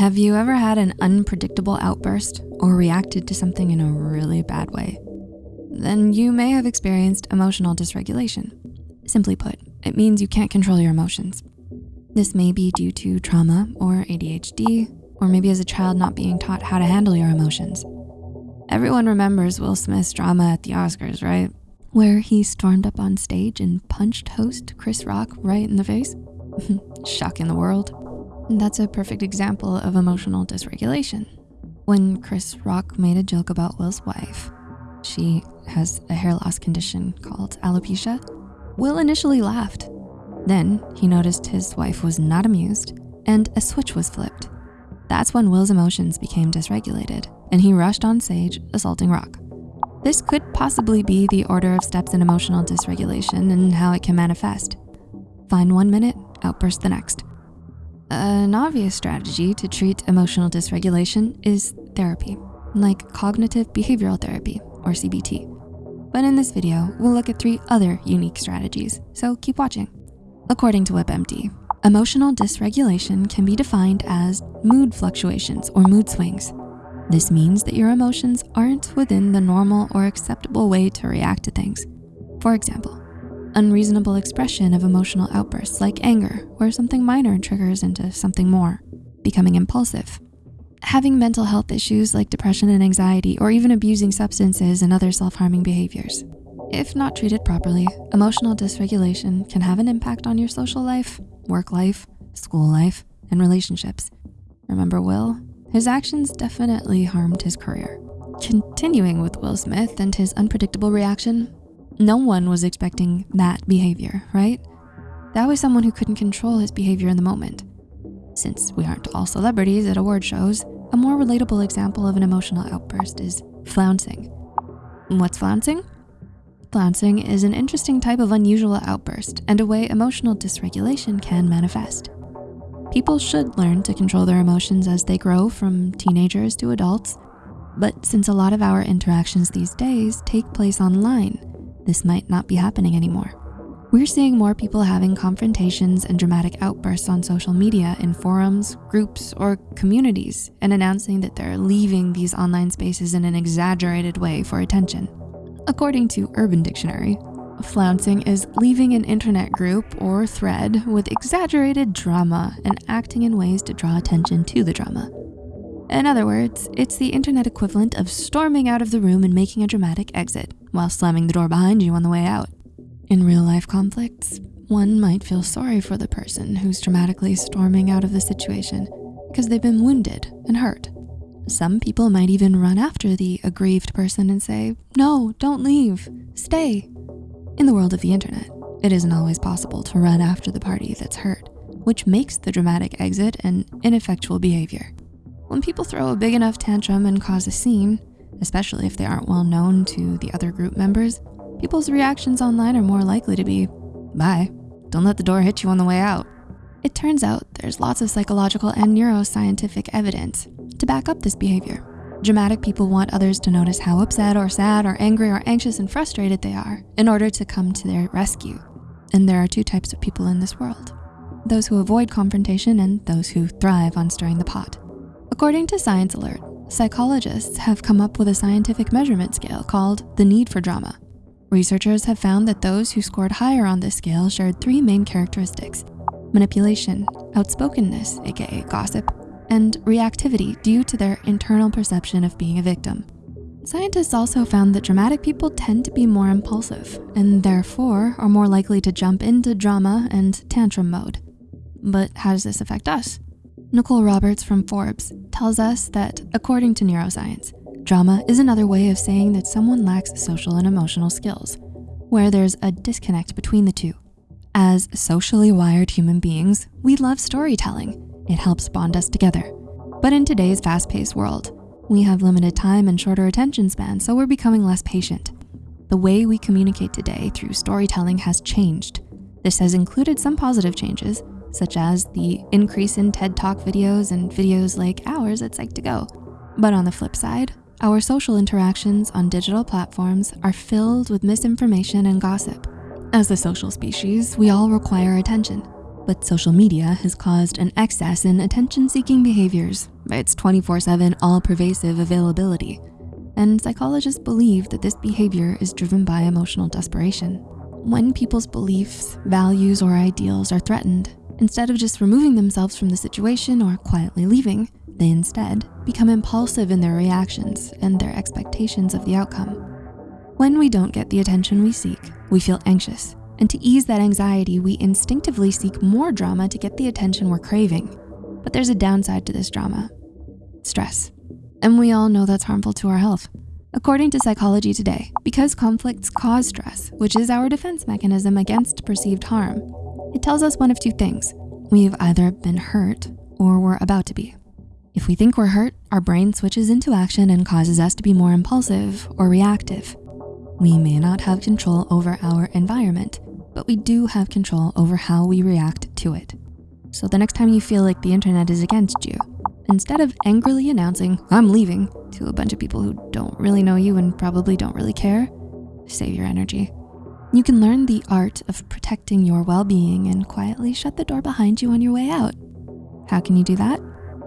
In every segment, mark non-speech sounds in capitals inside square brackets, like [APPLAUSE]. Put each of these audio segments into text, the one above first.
Have you ever had an unpredictable outburst or reacted to something in a really bad way? Then you may have experienced emotional dysregulation. Simply put, it means you can't control your emotions. This may be due to trauma or ADHD, or maybe as a child not being taught how to handle your emotions. Everyone remembers Will Smith's drama at the Oscars, right? Where he stormed up on stage and punched host Chris Rock right in the face. [LAUGHS] Shocking the world. That's a perfect example of emotional dysregulation. When Chris Rock made a joke about Will's wife, she has a hair loss condition called alopecia, Will initially laughed. Then he noticed his wife was not amused and a switch was flipped. That's when Will's emotions became dysregulated and he rushed on stage, assaulting Rock. This could possibly be the order of steps in emotional dysregulation and how it can manifest. Find one minute, outburst the next. An obvious strategy to treat emotional dysregulation is therapy, like cognitive behavioral therapy, or CBT. But in this video, we'll look at three other unique strategies, so keep watching. According to WebMD, emotional dysregulation can be defined as mood fluctuations or mood swings. This means that your emotions aren't within the normal or acceptable way to react to things. For example, unreasonable expression of emotional outbursts like anger, where something minor triggers into something more, becoming impulsive, having mental health issues like depression and anxiety, or even abusing substances and other self-harming behaviors. If not treated properly, emotional dysregulation can have an impact on your social life, work life, school life, and relationships. Remember Will? His actions definitely harmed his career. Continuing with Will Smith and his unpredictable reaction, no one was expecting that behavior, right? That was someone who couldn't control his behavior in the moment. Since we aren't all celebrities at award shows, a more relatable example of an emotional outburst is flouncing. What's flouncing? Flouncing is an interesting type of unusual outburst and a way emotional dysregulation can manifest. People should learn to control their emotions as they grow from teenagers to adults. But since a lot of our interactions these days take place online, this might not be happening anymore. We're seeing more people having confrontations and dramatic outbursts on social media in forums, groups, or communities and announcing that they're leaving these online spaces in an exaggerated way for attention. According to Urban Dictionary, flouncing is leaving an internet group or thread with exaggerated drama and acting in ways to draw attention to the drama. In other words, it's the internet equivalent of storming out of the room and making a dramatic exit while slamming the door behind you on the way out. In real life conflicts, one might feel sorry for the person who's dramatically storming out of the situation because they've been wounded and hurt. Some people might even run after the aggrieved person and say, no, don't leave, stay. In the world of the internet, it isn't always possible to run after the party that's hurt, which makes the dramatic exit an ineffectual behavior. When people throw a big enough tantrum and cause a scene, especially if they aren't well known to the other group members, people's reactions online are more likely to be, bye, don't let the door hit you on the way out. It turns out there's lots of psychological and neuroscientific evidence to back up this behavior. Dramatic people want others to notice how upset or sad or angry or anxious and frustrated they are in order to come to their rescue. And there are two types of people in this world. Those who avoid confrontation and those who thrive on stirring the pot. According to Science Alert, psychologists have come up with a scientific measurement scale called the need for drama. Researchers have found that those who scored higher on this scale shared three main characteristics, manipulation, outspokenness, AKA gossip, and reactivity due to their internal perception of being a victim. Scientists also found that dramatic people tend to be more impulsive and therefore are more likely to jump into drama and tantrum mode. But how does this affect us? Nicole Roberts from Forbes tells us that according to neuroscience, Drama is another way of saying that someone lacks social and emotional skills, where there's a disconnect between the two. As socially wired human beings, we love storytelling. It helps bond us together. But in today's fast-paced world, we have limited time and shorter attention spans, so we're becoming less patient. The way we communicate today through storytelling has changed. This has included some positive changes, such as the increase in TED Talk videos and videos like ours at Psych2Go. But on the flip side, our social interactions on digital platforms are filled with misinformation and gossip. As a social species, we all require attention. But social media has caused an excess in attention-seeking behaviors by its 24-7 all-pervasive availability. And psychologists believe that this behavior is driven by emotional desperation. When people's beliefs, values, or ideals are threatened, instead of just removing themselves from the situation or quietly leaving, they instead become impulsive in their reactions and their expectations of the outcome. When we don't get the attention we seek, we feel anxious. And to ease that anxiety, we instinctively seek more drama to get the attention we're craving. But there's a downside to this drama, stress. And we all know that's harmful to our health. According to Psychology Today, because conflicts cause stress, which is our defense mechanism against perceived harm, it tells us one of two things. We've either been hurt or we're about to be. If we think we're hurt, our brain switches into action and causes us to be more impulsive or reactive. We may not have control over our environment, but we do have control over how we react to it. So the next time you feel like the internet is against you, instead of angrily announcing, I'm leaving, to a bunch of people who don't really know you and probably don't really care, save your energy. You can learn the art of protecting your well-being and quietly shut the door behind you on your way out. How can you do that?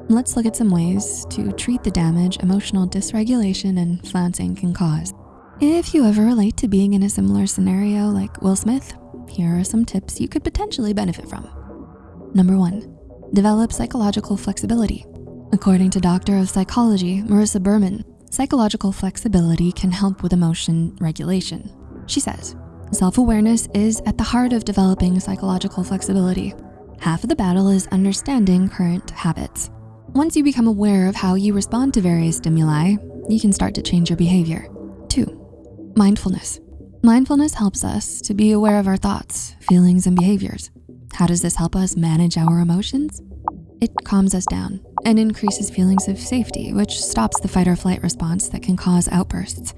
Let's look at some ways to treat the damage emotional dysregulation and flouncing can cause. If you ever relate to being in a similar scenario like Will Smith, here are some tips you could potentially benefit from. Number one, develop psychological flexibility. According to Doctor of Psychology, Marissa Berman, psychological flexibility can help with emotion regulation. She says, self-awareness is at the heart of developing psychological flexibility. Half of the battle is understanding current habits. Once you become aware of how you respond to various stimuli, you can start to change your behavior. Two, mindfulness. Mindfulness helps us to be aware of our thoughts, feelings, and behaviors. How does this help us manage our emotions? It calms us down and increases feelings of safety, which stops the fight or flight response that can cause outbursts.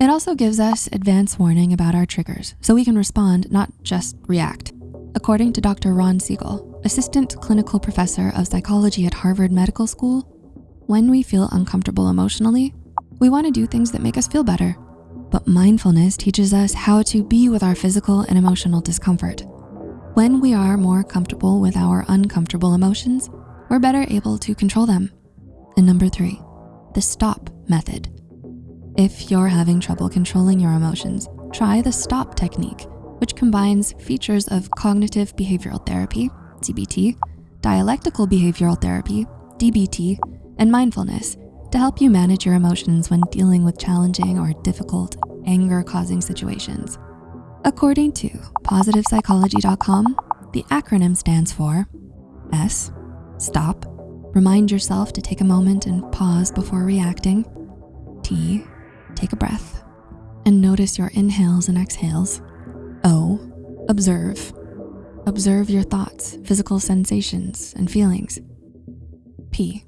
It also gives us advance warning about our triggers so we can respond, not just react. According to Dr. Ron Siegel, assistant clinical professor of psychology at Harvard Medical School, when we feel uncomfortable emotionally, we wanna do things that make us feel better. But mindfulness teaches us how to be with our physical and emotional discomfort. When we are more comfortable with our uncomfortable emotions, we're better able to control them. And number three, the stop method. If you're having trouble controlling your emotions, try the STOP technique, which combines features of cognitive behavioral therapy, CBT, dialectical behavioral therapy, DBT, and mindfulness to help you manage your emotions when dealing with challenging or difficult anger-causing situations. According to positivepsychology.com, the acronym stands for S, Stop. Remind yourself to take a moment and pause before reacting. T. Take a breath and notice your inhales and exhales. O. Observe. Observe your thoughts, physical sensations, and feelings. P.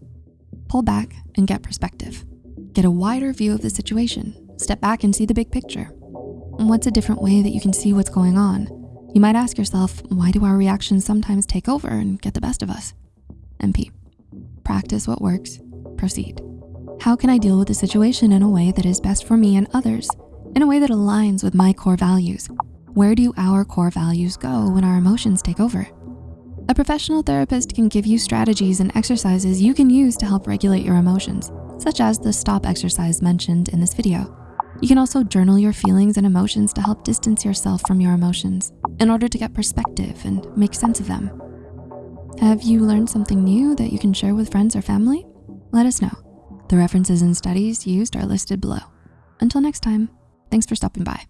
Pull back and get perspective. Get a wider view of the situation. Step back and see the big picture. What's a different way that you can see what's going on? You might ask yourself, why do our reactions sometimes take over and get the best of us? MP. Practice what works, proceed. How can I deal with the situation in a way that is best for me and others, in a way that aligns with my core values? Where do our core values go when our emotions take over? A professional therapist can give you strategies and exercises you can use to help regulate your emotions, such as the stop exercise mentioned in this video. You can also journal your feelings and emotions to help distance yourself from your emotions in order to get perspective and make sense of them. Have you learned something new that you can share with friends or family? Let us know. The references and studies used are listed below. Until next time, thanks for stopping by.